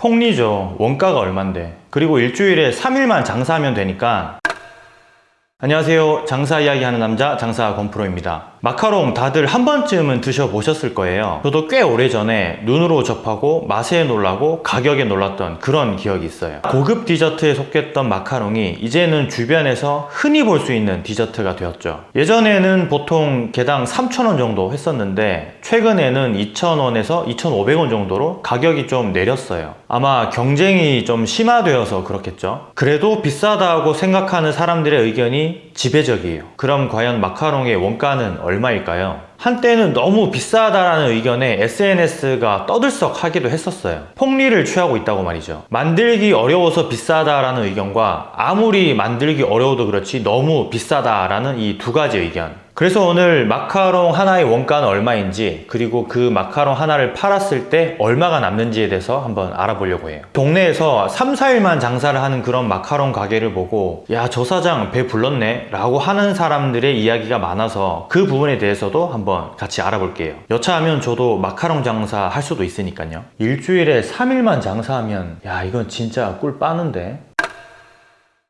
폭리죠. 원가가 얼만데. 그리고 일주일에 3일만 장사하면 되니까 안녕하세요. 장사 이야기 하는 남자 장사 권프로입니다. 마카롱 다들 한 번쯤은 드셔보셨을 거예요. 저도 꽤 오래전에 눈으로 접하고 맛에 놀라고 가격에 놀랐던 그런 기억이 있어요. 고급 디저트에 속했던 마카롱이 이제는 주변에서 흔히 볼 수 있는 디저트가 되었죠. 예전에는 보통 개당 3,000원 정도 했었는데 최근에는 2,000원에서 2,500원 정도로 가격이 좀 내렸어요. 아마 경쟁이 좀 심화되어서 그렇겠죠. 그래도 비싸다고 생각하는 사람들의 의견이 지배적이에요. 그럼 과연 마카롱의 원가는 얼마일까요? 한때는 너무 비싸다라는 의견에 SNS가 떠들썩하기도 했었어요. 폭리를 취하고 있다고 말이죠. 만들기 어려워서 비싸다라는 의견과 아무리 만들기 어려워도 그렇지 너무 비싸다라는 이 두 가지 의견. 그래서 오늘 마카롱 하나의 원가는 얼마인지 그리고 그 마카롱 하나를 팔았을 때 얼마가 남는지에 대해서 한번 알아보려고 해요. 동네에서 3, 4일만 장사를 하는 그런 마카롱 가게를 보고 야 저 사장 배 불렀네 라고 하는 사람들의 이야기가 많아서 그 부분에 대해서도 한번 같이 알아볼게요. 여차하면 저도 마카롱 장사 할 수도 있으니까요. 일주일에 3일만 장사하면 야 이건 진짜 꿀 빠는데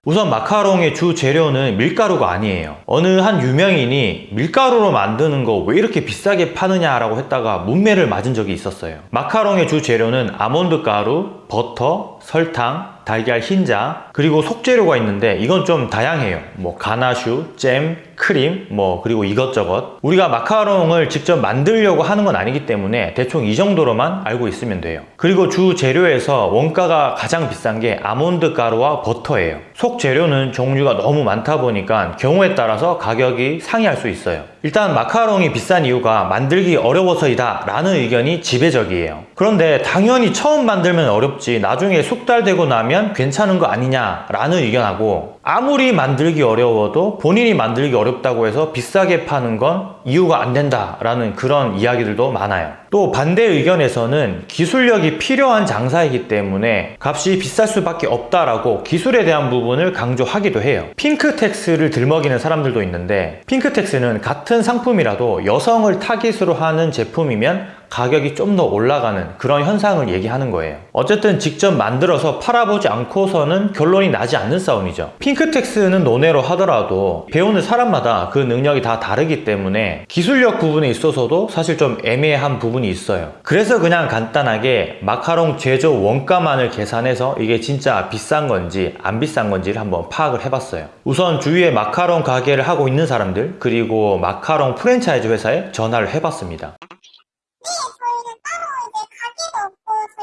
우선 마카롱의 주 재료는 밀가루가 아니에요. 어느 한 유명인이 밀가루로 만드는 거 왜 이렇게 비싸게 파느냐라고 했다가 문매를 맞은 적이 있었어요. 마카롱의 주 재료는 아몬드 가루, 버터, 설탕, 달걀 흰자 그리고 속재료가 있는데 이건 좀 다양해요. 뭐 가나슈, 잼, 크림, 뭐 그리고 이것저것 우리가 마카롱을 직접 만들려고 하는 건 아니기 때문에 대충 이 정도로만 알고 있으면 돼요. 그리고 주 재료에서 원가가 가장 비싼 게 아몬드 가루와 버터예요. 속 재료는 종류가 너무 많다 보니까 경우에 따라서 가격이 상이할 수 있어요. 일단 마카롱이 비싼 이유가 만들기 어려워서이다 라는 의견이 지배적이에요. 그런데 당연히 처음 만들면 어렵지 나중에 숙달되고 나면 괜찮은 거 아니냐 라는 의견하고 아무리 만들기 어려워도 본인이 만들기 어렵다고 해서 비싸게 파는 건 이유가 안 된다 라는 그런 이야기들도 많아요. 또 반대 의견에서는 기술력이 필요한 장사이기 때문에 값이 비쌀 수밖에 없다라고 기술에 대한 부분을 강조하기도 해요. 핑크텍스를 들먹이는 사람들도 있는데 핑크텍스는 같은 상품이라도 여성을 타깃으로 하는 제품이면 가격이 좀 더 올라가는 그런 현상을 얘기하는 거예요. 어쨌든 직접 만들어서 팔아보지 않고서는 결론이 나지 않는 싸움이죠. 핑크텍스는 논외로 하더라도 배우는 사람마다 그 능력이 다 다르기 때문에 기술력 부분에 있어서도 사실 좀 애매한 부분이 있어요. 그래서 그냥 간단하게 마카롱 제조 원가만을 계산해서 이게 진짜 비싼 건지 안 비싼 건지를 한번 파악을 해봤어요. 우선 주위에 마카롱 가게를 하고 있는 사람들 그리고 마카롱 프랜차이즈 회사에 전화를 해봤습니다.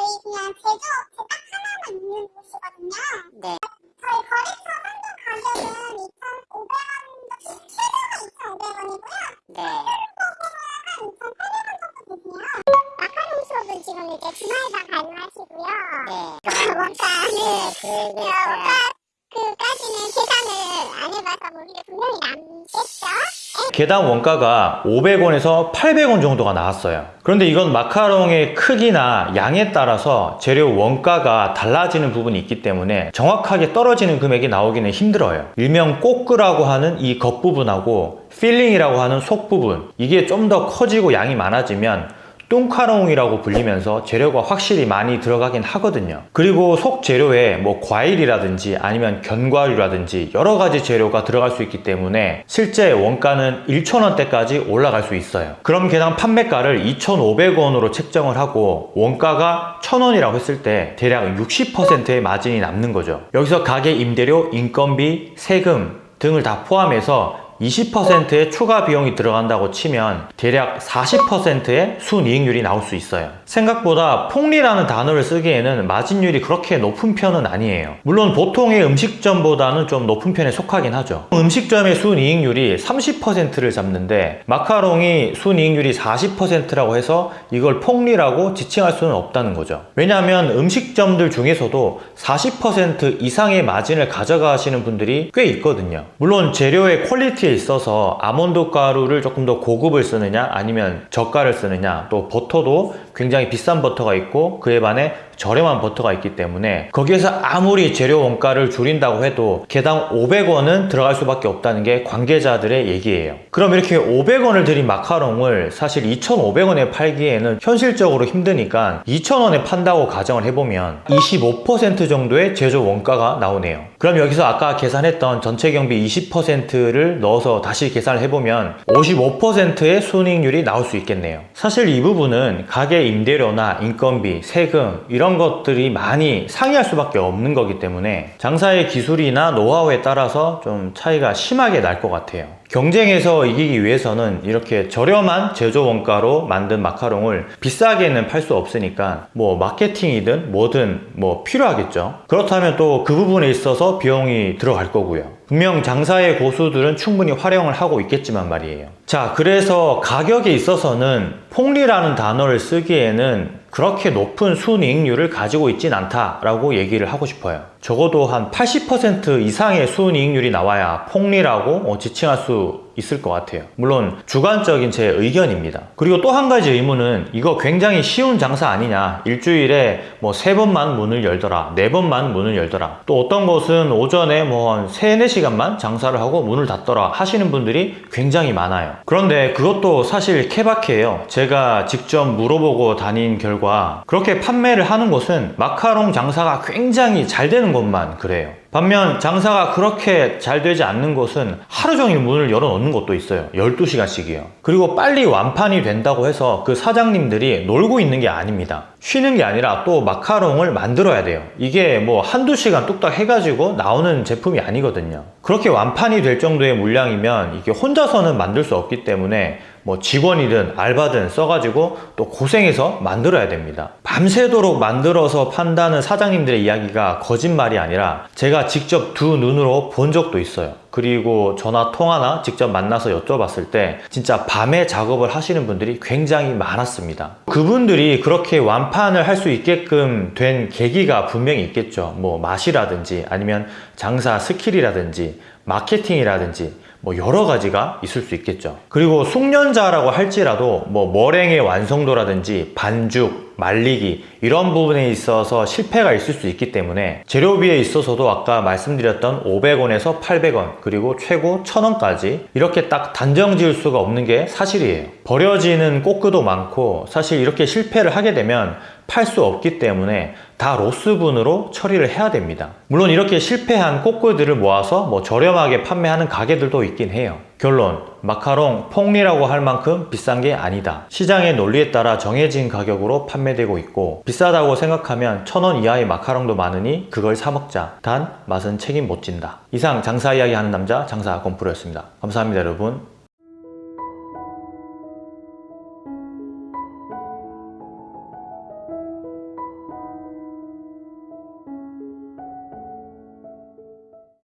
저희 그냥 제조업체 딱 하나만 있는 곳이거든요. 네. 저희 거래처 한도 가격은 2,500원부터 최저가 2,500원이고요. 네. 한 2,800원 정도 되세요. 마카롱 수업은 지금 이제 주말만 가능하시고요. 네. 원가는 네, 어, 그러겠어요. 원가 그 까지는 계산을 안 해봐서 모르게 분명히 남겠죠? 개당 원가가 500원에서 800원 정도가 나왔어요. 그런데 이건 마카롱의 크기나 양에 따라서 재료 원가가 달라지는 부분이 있기 때문에 정확하게 떨어지는 금액이 나오기는 힘들어요. 일명 coque라고 하는 이 겉부분하고 filling이라고 하는 속부분 이게 좀 더 커지고 양이 많아지면 뚱카롱이라고 불리면서 재료가 확실히 많이 들어가긴 하거든요. 그리고 속 재료에 뭐 과일이라든지 아니면 견과류라든지 여러 가지 재료가 들어갈 수 있기 때문에 실제 원가는 1,000원대까지 올라갈 수 있어요. 그럼 개당 판매가를 2,500원으로 책정을 하고 원가가 1,000원이라고 했을 때 대략 60%의 마진이 남는 거죠. 여기서 가게 임대료, 인건비, 세금 등을 다 포함해서 20%의 추가 비용이 들어간다고 치면 대략 40%의 순이익률이 나올 수 있어요. 생각보다 폭리라는 단어를 쓰기에는 마진율이 그렇게 높은 편은 아니에요. 물론 보통의 음식점보다는 좀 높은 편에 속하긴 하죠. 음식점의 순이익률이 30%를 잡는데 마카롱이 순이익률이 40%라고 해서 이걸 폭리라고 지칭할 수는 없다는 거죠. 왜냐하면 음식점들 중에서도 40% 이상의 마진을 가져가시는 분들이 꽤 있거든요. 물론 재료의 quality에 있어서 아몬드 가루를 조금 더 고급을 쓰느냐 아니면 저가를 쓰느냐 또 버터도 굉장히 비싼 버터가 있고 그에 반해 저렴한 버터가 있기 때문에 거기에서 아무리 재료 원가를 줄인다고 해도 개당 500원은 들어갈 수밖에 없다는 게 관계자들의 얘기예요. 그럼 이렇게 500원을 들인 마카롱을 사실 2,500원에 팔기에는 현실적으로 힘드니까 2,000원에 판다고 가정을 해보면 25% 정도의 제조 원가가 나오네요. 그럼 여기서 아까 계산했던 전체 경비 20%를 넣어서 다시 계산을 해보면 55%의 순이익률이 나올 수 있겠네요. 사실 이 부분은 가게 임대료나 인건비, 세금 이런 것들이 많이 상이할 수밖에 없는 거기 때문에 장사의 기술이나 노하우에 따라서 좀 차이가 심하게 날 것 같아요. 경쟁에서 이기기 위해서는 이렇게 저렴한 제조 원가로 만든 마카롱을 비싸게는 팔 수 없으니까 뭐 마케팅이든 뭐든 뭐 필요하겠죠. 그렇다면 또 그 부분에 있어서 비용이 들어갈 거고요. 분명 장사의 고수들은 충분히 활용을 하고 있겠지만 말이에요. 자, 그래서 가격에 있어서는 폭리라는 단어를 쓰기에는 그렇게 높은 순이익률을 가지고 있진 않다라고 얘기를 하고 싶어요. 적어도 한 80% 이상의 순이익률이 나와야 폭리라고 어, 지칭할 수 있을 것 같아요. 물론 주관적인 제 의견입니다. 그리고 또 한 가지 의문은 이거 굉장히 쉬운 장사 아니냐. 일주일에 뭐 세 번만 문을 열더라. 네 번만 문을 열더라. 또 어떤 곳은 오전에 뭐 한 3, 4시간만 장사를 하고 문을 닫더라 하시는 분들이 굉장히 많아요. 그런데 그것도 사실 케바케예요. 제가 직접 물어보고 다닌 결과 그렇게 판매를 하는 곳은 마카롱 장사가 굉장히 잘 되는 곳만 그래요. 반면 장사가 그렇게 잘 되지 않는 곳은 하루 종일 문을 열어 놓는 곳도 있어요. 12시간씩이요. 그리고 빨리 완판이 된다고 해서 그 사장님들이 놀고 있는 게 아닙니다. 쉬는 게 아니라 또 마카롱을 만들어야 돼요. 이게 뭐 한두 시간 뚝딱 해가지고 나오는 제품이 아니거든요. 그렇게 완판이 될 정도의 물량이면 이게 혼자서는 만들 수 없기 때문에 뭐 직원이든 알바든 써가지고 또 고생해서 만들어야 됩니다. 밤새도록 만들어서 판다는 사장님들의 이야기가 거짓말이 아니라 제가 직접 두 눈으로 본 적도 있어요. 그리고 전화 통화나 직접 만나서 여쭤봤을 때 진짜 밤에 작업을 하시는 분들이 굉장히 많았습니다. 그분들이 그렇게 완판을 할 수 있게끔 된 계기가 분명히 있겠죠. 뭐 맛이라든지 아니면 장사 skill이라든지 마케팅이라든지 뭐 여러 가지가 있을 수 있겠죠. 그리고 숙련자라고 할지라도 뭐 머랭의 완성도라든지 반죽, 말리기 이런 부분에 있어서 실패가 있을 수 있기 때문에 재료비에 있어서도 아까 말씀드렸던 500원에서 800원 그리고 최고 1000원까지 이렇게 딱 단정 지을 수가 없는 게 사실이에요. 버려지는 coque도 많고 사실 이렇게 실패를 하게 되면 팔 수 없기 때문에 다 로스분으로 처리를 해야 됩니다. 물론 이렇게 실패한 꼬끄들을 모아서 뭐 저렴하게 판매하는 가게들도 있긴 해요. 결론, 마카롱 폭리라고 할 만큼 비싼 게 아니다. 시장의 논리에 따라 정해진 가격으로 판매되고 있고 비싸다고 생각하면 천 원 이하의 마카롱도 많으니 그걸 사 먹자. 단 맛은 책임 못 진다. 이상 장사 이야기 하는 남자 장사 건프로였습니다. 감사합니다 여러분.